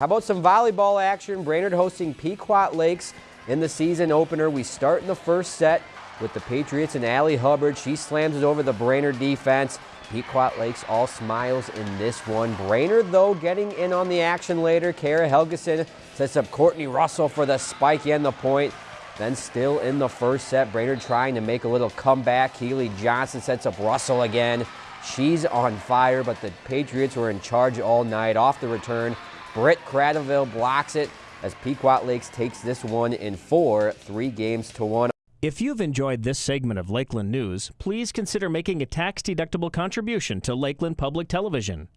How about some volleyball action? Brainerd hosting Pequot Lakes in the season opener. We start in the first set with the Patriots and Allie Hubbard. She slams it over the Brainerd defense. Pequot Lakes all smiles in this one. Brainerd, though, getting in on the action later. Kara Helgeson sets up Courtney Russell for the spike and the point. Then still in the first set, Brainerd trying to make a little comeback. Keely Johnson sets up Russell again. She's on fire, but the Patriots were in charge all night. Off the return, Britt Cradaville blocks it as Pequot Lakes takes this one in four, three games to one. If you've enjoyed this segment of Lakeland News, please consider making a tax-deductible contribution to Lakeland Public Television.